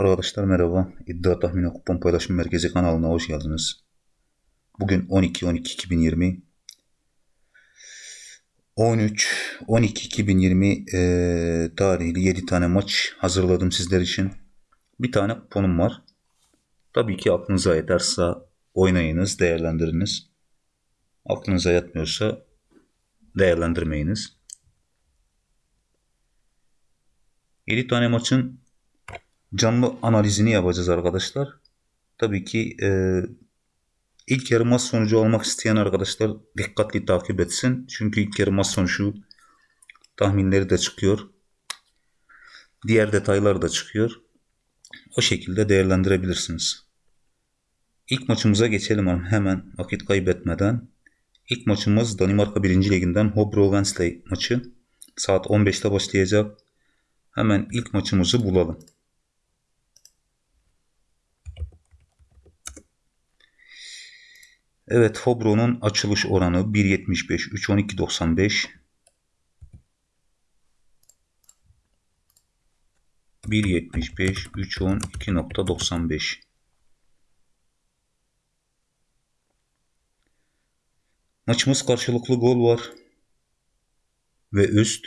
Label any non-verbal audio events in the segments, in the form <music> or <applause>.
Arkadaşlar merhaba. İddia Tahmini Kupon Paylaşım Merkezi kanalına hoş geldiniz. Bugün 12-12-2020 13-12-2020 e, tarihli 7 tane maç hazırladım sizler için. Bir tane kuponum var. Tabii ki aklınıza yeterse oynayınız, değerlendiriniz. Aklınıza yatmıyorsa değerlendirmeyiniz. 7 tane maçın canlı analizini yapacağız arkadaşlar. Tabii ki e, ilk yarı maç sonucu olmak isteyen arkadaşlar dikkatli takip etsin. Çünkü ilk yarı maç sonucu tahminleri de çıkıyor. Diğer detaylar da çıkıyor. O şekilde değerlendirebilirsiniz. İlk maçımıza geçelim hemen vakit kaybetmeden. İlk maçımız Danimarka 1. Liginden Hobro Wednesday maçı. Saat 15'te başlayacak. Hemen ilk maçımızı bulalım. Evet Hobro'nun açılış oranı 1.75 3.12.95 1.75 3.12.95 Maçımız karşılıklı gol var ve üst.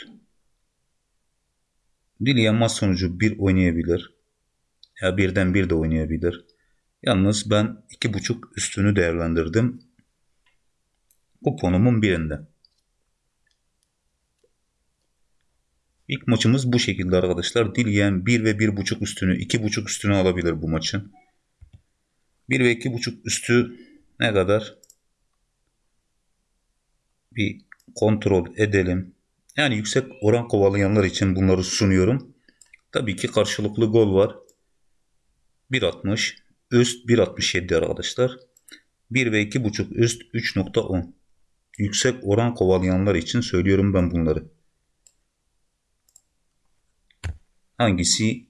Dileyen maç sonucu bir oynayabilir. Ya birden bir de oynayabilir. Yalnız ben iki buçuk üstünü değerlendirdim. Kuponumun birinde. İlk maçımız bu şekilde arkadaşlar. Dileyen 1 ve 1.5 üstünü, 2.5 üstünü alabilir bu maçın. 1 ve 2.5 üstü ne kadar? Bir kontrol edelim. Yani yüksek oran kovalayanlar için bunları sunuyorum. Tabii ki karşılıklı gol var. 1.60 üst 1.67 arkadaşlar. 1 ve 2.5 üst 3.10. Yüksek oran kovalayanlar için söylüyorum ben bunları. Hangisi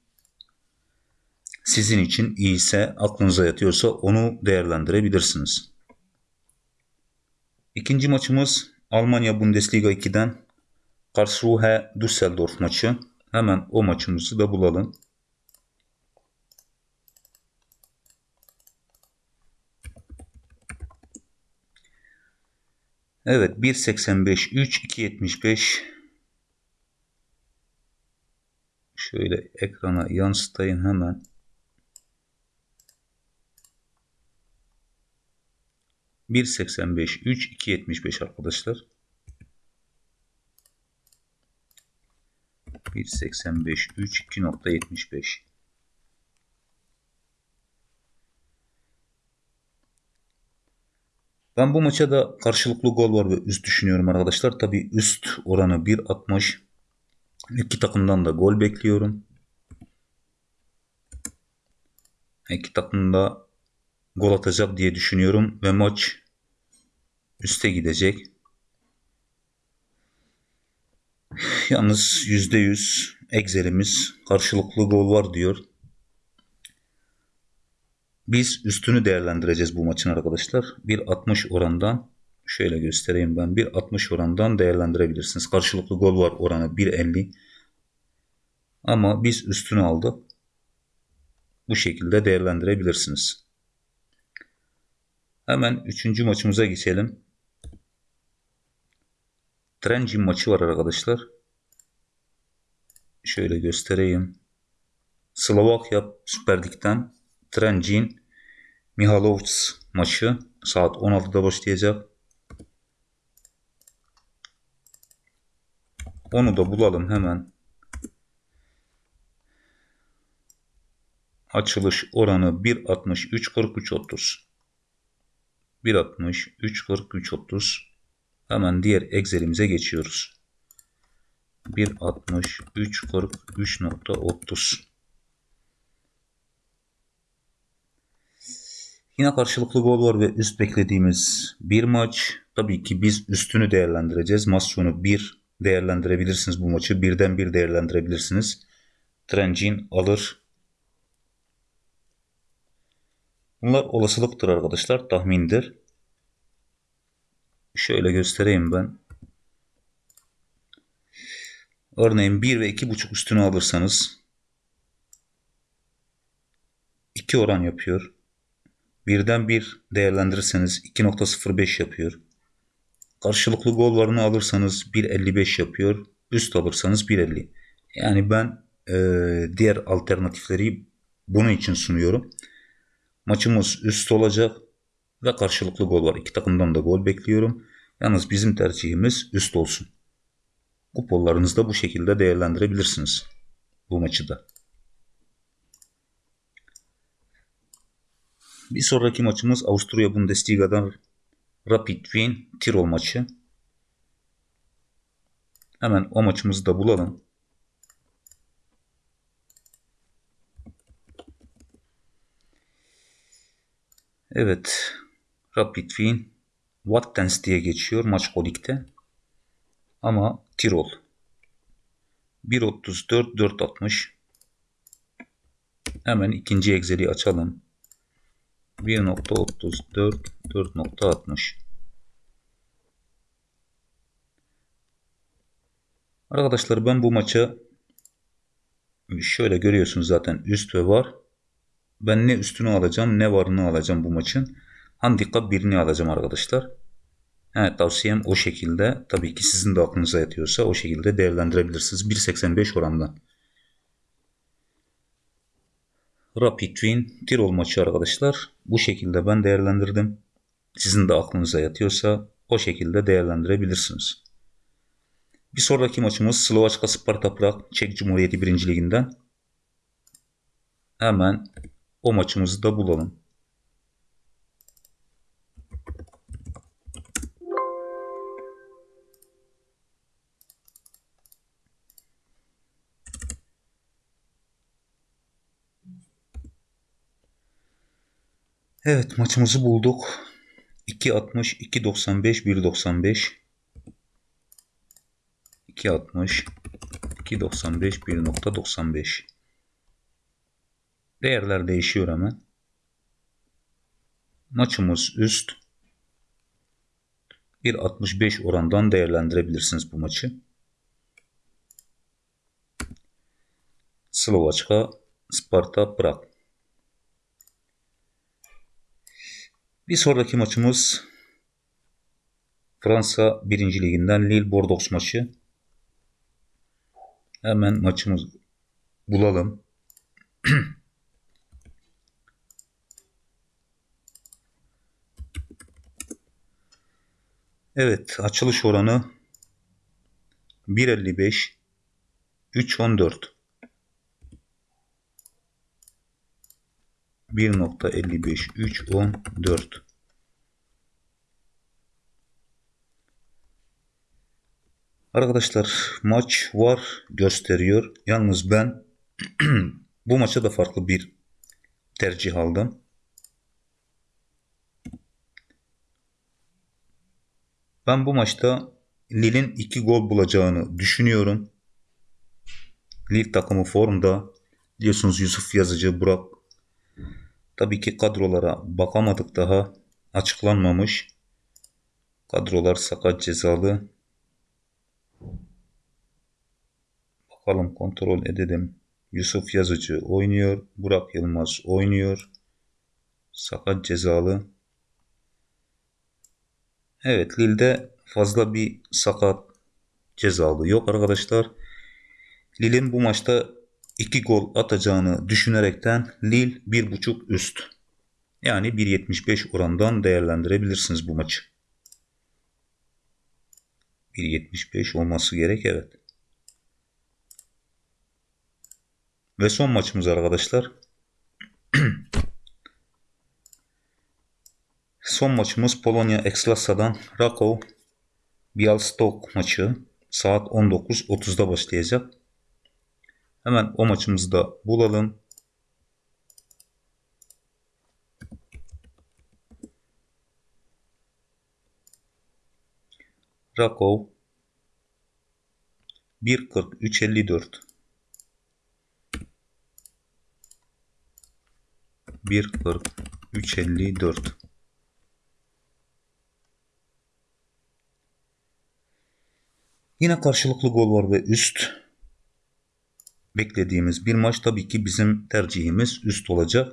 sizin için iyiyse, aklınıza yatıyorsa onu değerlendirebilirsiniz. İkinci maçımız Almanya Bundesliga 2'den Karlsruhe Düsseldorf maçı. Hemen o maçımızı da bulalım. Evet 1.85 3 2.75 Şöyle ekrana yansıtayım hemen. Bir seksen beş üç iki yetmiş beş arkadaşlar. Bir seksen beş üç iki nokta yetmiş beş. Ben bu maça da karşılıklı gol var ve üst düşünüyorum arkadaşlar. Tabi üst oranı 1.60. İki takımdan da gol bekliyorum. İki takım da gol atacak diye düşünüyorum ve maç üste gidecek. Yalnız %100 Excel'imiz karşılıklı gol var diyor. Biz üstünü değerlendireceğiz bu maçın arkadaşlar. 1.60 orandan şöyle göstereyim ben. 1.60 orandan değerlendirebilirsiniz. Karşılıklı gol var oranı 1.50. Ama biz üstünü aldık. Bu şekilde değerlendirebilirsiniz. Hemen üçüncü maçımıza geçelim. Trencin maçı var arkadaşlar. Şöyle göstereyim. Slovakya Süper Lig'den Trencin Mihalovs maçı saat 16'da başlayacak. Onu da bulalım hemen. Açılış oranı 1.60 3.43 30. 1.60 3.43 30. Hemen diğer Excel'imize geçiyoruz. 1.60 Yine karşılıklı gol var ve üst beklediğimiz bir maç. Tabii ki biz üstünü değerlendireceğiz. Maç sonu 1 değerlendirebilirsiniz bu maçı. Birden bir değerlendirebilirsiniz. Trencin alır. Bunlar olasılıktır arkadaşlar. Tahmindir. Şöyle göstereyim ben. Örneğin 1 ve 2.5 üstünü alırsanız 2 oran yapıyor. Birden 1 değerlendirirseniz 2.05 yapıyor. Karşılıklı gol varını alırsanız 1.55 yapıyor. Üst alırsanız 1.50. Yani ben e, diğer alternatifleri bunun için sunuyorum. Maçımız üst olacak ve karşılıklı gol var. İki takımdan da gol bekliyorum. Yalnız bizim tercihimiz üst olsun. Kuponlarınızı da bu şekilde değerlendirebilirsiniz. Bu maçı da. Bir sonraki maçımız Avusturya Bundesliga'dan Rapid Wien Tirol maçı. Hemen o maçımızı da bulalım. Evet. Rapid Wien Wattens diye geçiyor maç kolikte. Ama Tirol. 1.34 4.60 Hemen ikinci Excel'i açalım. 1.34 4.60 Arkadaşlar ben bu maça şöyle görüyorsunuz zaten üst ve var. Ben ne üstünü alacağım ne varını alacağım bu maçın. Handikap birini alacağım arkadaşlar. Evet tavsiyem o şekilde. Tabii ki sizin de aklınıza yatıyorsa o şekilde değerlendirebilirsiniz. 1.85 orandan. Rapid Wien Tirol maçı arkadaşlar. Bu şekilde ben değerlendirdim. Sizin de aklınıza yatıyorsa o şekilde değerlendirebilirsiniz. Bir sonraki maçımız Slovaçka Sparta Prag Çek Cumhuriyeti 1. Liginden. Hemen o maçımızı da bulalım. Evet maçımızı bulduk. 2.60, 2.95, 1.95. 2.60, 2.95, 1.95. Değerler değişiyor hemen. Maçımız üst. 1.65 orandan değerlendirebilirsiniz bu maçı. Slovaçka, Sparta, Prag. Bir sonraki maçımız Fransa 1. Liginden Lille Bordeaux maçı. Hemen maçımız bulalım. <clears throat> evet açılış oranı 1.55 3.14 1.55 3 14 Arkadaşlar maç var gösteriyor. Yalnız ben <clears throat> bu maça da farklı bir tercih aldım. Ben bu maçta Lille'in 2 gol bulacağını düşünüyorum. Lille takımı formda. Biliyorsunuz Yusuf Yazıcı, Burak Tabii ki kadrolara bakamadık daha. Açıklanmamış. Kadrolar sakat cezalı. Bakalım kontrol edelim. Yusuf Yazıcı oynuyor. Burak Yılmaz oynuyor. Sakat cezalı. Evet Lille'de fazla bir sakat cezalı yok arkadaşlar. Lille'in bu maçta 2 gol atacağını düşünerekten Lille 1.5 üst. Yani 1.75 orandan değerlendirebilirsiniz bu maçı. 1.75 olması gerek evet. Ve son maçımız arkadaşlar. <clears throat> son maçımız Polonya Ekslasa'dan Rakow Bialystok maçı saat 19.30'da başlayacak. Hemen o maçımızı da bulalım. Rakov. 1.40 3.54 1.40 3.54 Yine karşılıklı gol var ve üst beklediğimiz bir maç. Tabii ki bizim tercihimiz üst olacak.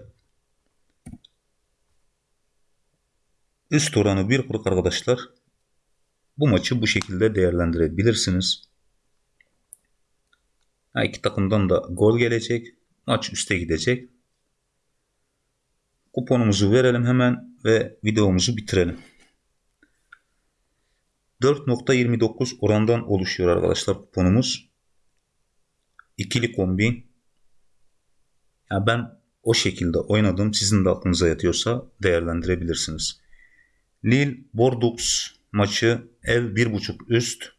Üst oranı 1.40 arkadaşlar. Bu maçı bu şekilde değerlendirebilirsiniz. Her iki takımdan da gol gelecek. Maç üste gidecek. Kuponumuzu verelim hemen ve videomuzu bitirelim. 4.29 orandan oluşuyor arkadaşlar kuponumuz. İkili kombin. Ya ben o şekilde oynadım. Sizin de aklınıza yatıyorsa değerlendirebilirsiniz. Lille Bordeaux maçı ev 1.5 üst.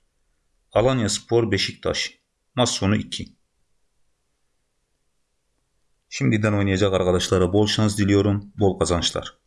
Alanya Spor Beşiktaş. Maç sonu 2. Şimdiden oynayacak arkadaşlara bol şans diliyorum. Bol kazançlar.